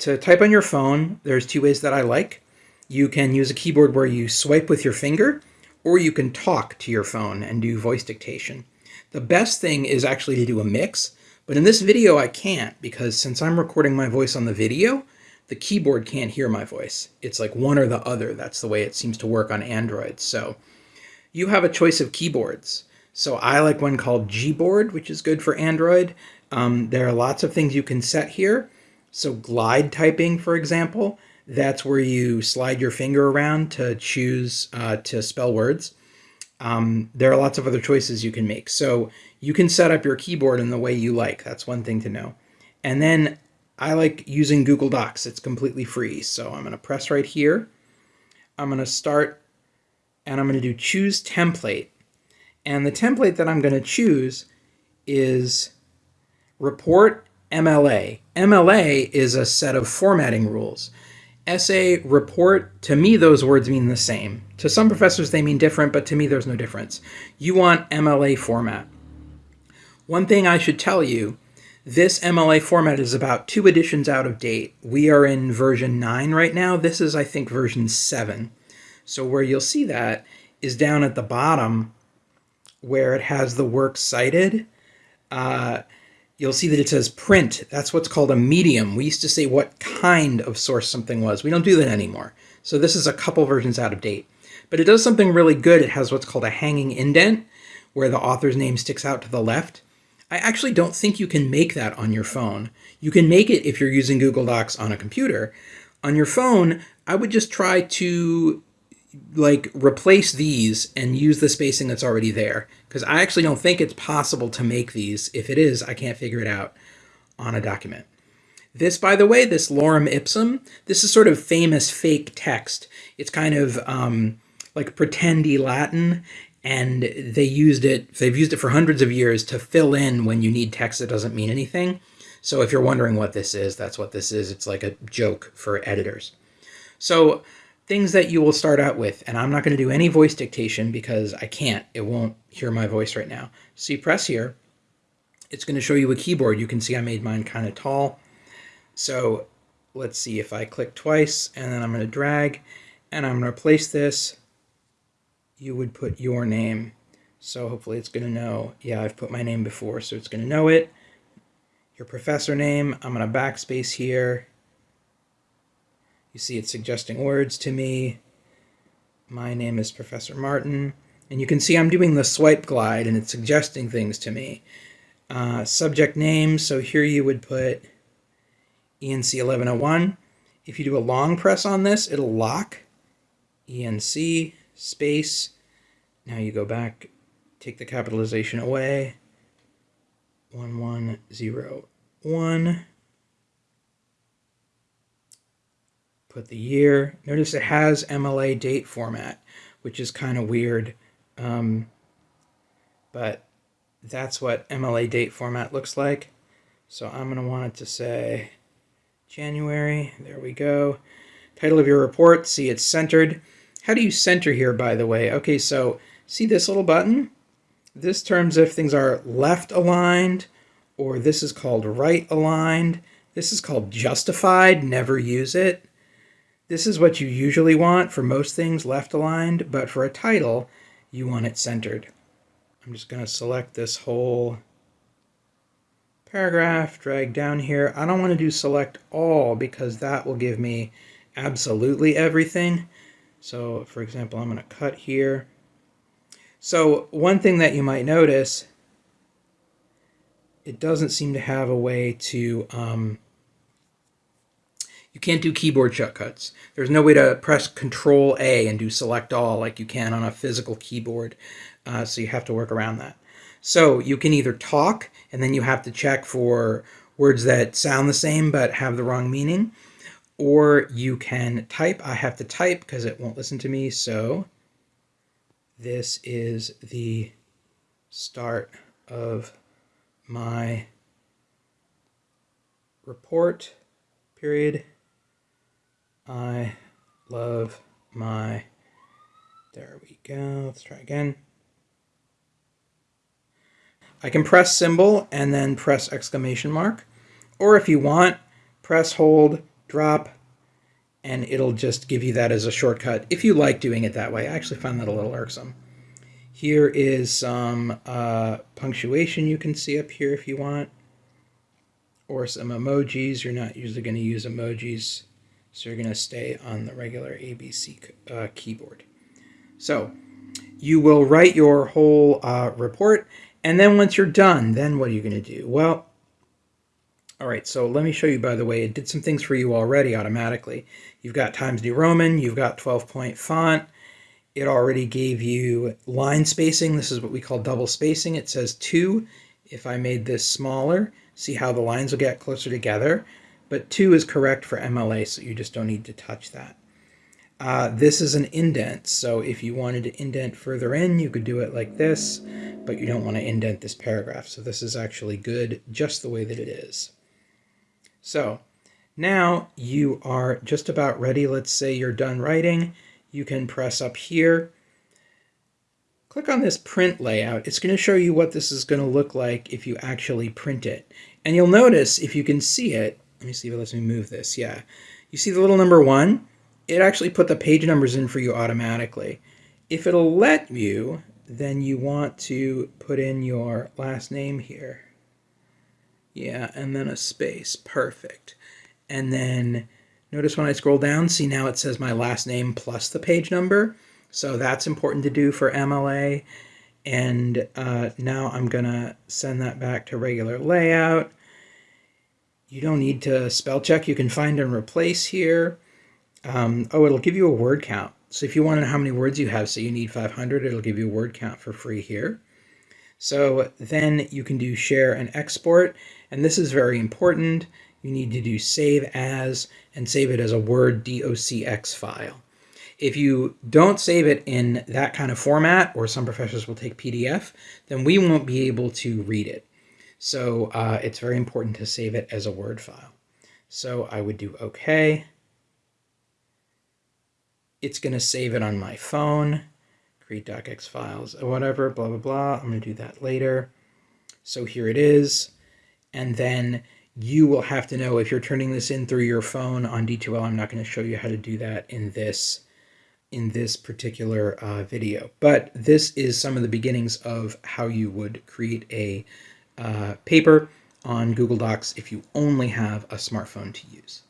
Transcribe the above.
to type on your phone, there's two ways that I like. You can use a keyboard where you swipe with your finger, or you can talk to your phone and do voice dictation. The best thing is actually to do a mix, but in this video I can't because since I'm recording my voice on the video, the keyboard can't hear my voice. It's like one or the other. That's the way it seems to work on Android. So you have a choice of keyboards. So I like one called Gboard, which is good for Android. Um, there are lots of things you can set here. So glide typing, for example, that's where you slide your finger around to choose uh, to spell words. Um, there are lots of other choices you can make. So you can set up your keyboard in the way you like. That's one thing to know. And then I like using Google Docs. It's completely free. So I'm going to press right here. I'm going to start and I'm going to do choose template. And the template that I'm going to choose is report MLA. MLA is a set of formatting rules. Essay, report, to me those words mean the same. To some professors they mean different, but to me there's no difference. You want MLA format. One thing I should tell you, this MLA format is about two editions out of date. We are in version 9 right now. This is, I think, version 7. So where you'll see that is down at the bottom where it has the work cited. Uh, you'll see that it says print. That's what's called a medium. We used to say what kind of source something was. We don't do that anymore. So this is a couple versions out of date. But it does something really good. It has what's called a hanging indent, where the author's name sticks out to the left. I actually don't think you can make that on your phone. You can make it if you're using Google Docs on a computer. On your phone, I would just try to like replace these and use the spacing that's already there because I actually don't think it's possible to make these. If it is, I can't figure it out on a document. This, by the way, this lorem ipsum, this is sort of famous fake text. It's kind of um, like pretendy Latin, and they used it, they've used it for hundreds of years to fill in when you need text that doesn't mean anything. So if you're wondering what this is, that's what this is. It's like a joke for editors. So things that you will start out with. And I'm not going to do any voice dictation because I can't. It won't hear my voice right now. So you press here. It's going to show you a keyboard. You can see I made mine kind of tall. So let's see if I click twice and then I'm going to drag and I'm going to replace this. You would put your name. So hopefully it's going to know. Yeah, I've put my name before, so it's going to know it. Your professor name. I'm going to backspace here you see it's suggesting words to me. My name is Professor Martin. And you can see I'm doing the swipe glide and it's suggesting things to me. Uh, subject name, so here you would put ENC 1101. If you do a long press on this, it'll lock ENC space. Now you go back, take the capitalization away. 1101 put the year. Notice it has MLA date format, which is kind of weird. Um, but that's what MLA date format looks like. So I'm going to want it to say January. There we go. Title of your report. See, it's centered. How do you center here, by the way? Okay, so see this little button? This terms if things are left aligned, or this is called right aligned. This is called justified. Never use it. This is what you usually want for most things left aligned, but for a title, you want it centered. I'm just going to select this whole paragraph, drag down here. I don't want to do select all because that will give me absolutely everything. So for example, I'm going to cut here. So one thing that you might notice, it doesn't seem to have a way to um, you can't do keyboard shortcuts. There's no way to press Control A and do select all like you can on a physical keyboard. Uh, so you have to work around that. So you can either talk and then you have to check for words that sound the same but have the wrong meaning. Or you can type. I have to type because it won't listen to me. So this is the start of my report period I love my, there we go, let's try again. I can press symbol and then press exclamation mark, or if you want, press hold drop, and it'll just give you that as a shortcut if you like doing it that way. I actually find that a little irksome. Here is some uh, punctuation you can see up here if you want, or some emojis. You're not usually going to use emojis, so you're going to stay on the regular ABC uh, keyboard. So you will write your whole uh, report, and then once you're done, then what are you going to do? Well, all right, so let me show you, by the way, it did some things for you already automatically. You've got Times New Roman, you've got 12-point font, it already gave you line spacing. This is what we call double spacing. It says 2. If I made this smaller, see how the lines will get closer together. But 2 is correct for MLA, so you just don't need to touch that. Uh, this is an indent, so if you wanted to indent further in, you could do it like this, but you don't want to indent this paragraph. So this is actually good just the way that it is. So now you are just about ready. Let's say you're done writing you can press up here. Click on this print layout. It's going to show you what this is going to look like if you actually print it. And you'll notice, if you can see it, let me see if it lets me move this. Yeah. You see the little number one? It actually put the page numbers in for you automatically. If it'll let you, then you want to put in your last name here. Yeah, and then a space. Perfect. And then Notice when I scroll down, see now it says my last name plus the page number. So that's important to do for MLA. And uh, now I'm going to send that back to regular layout. You don't need to spell check. You can find and replace here. Um, oh, it'll give you a word count. So if you want to know how many words you have, so you need 500, it'll give you a word count for free here. So then you can do share and export. And this is very important you need to do save as and save it as a Word docx file. If you don't save it in that kind of format, or some professors will take PDF, then we won't be able to read it. So uh, it's very important to save it as a Word file. So I would do OK. It's going to save it on my phone, create docx files, or whatever, blah, blah, blah. I'm going to do that later. So here it is. And then you will have to know if you're turning this in through your phone on D2L. I'm not going to show you how to do that in this in this particular uh, video. But this is some of the beginnings of how you would create a uh, paper on Google Docs if you only have a smartphone to use.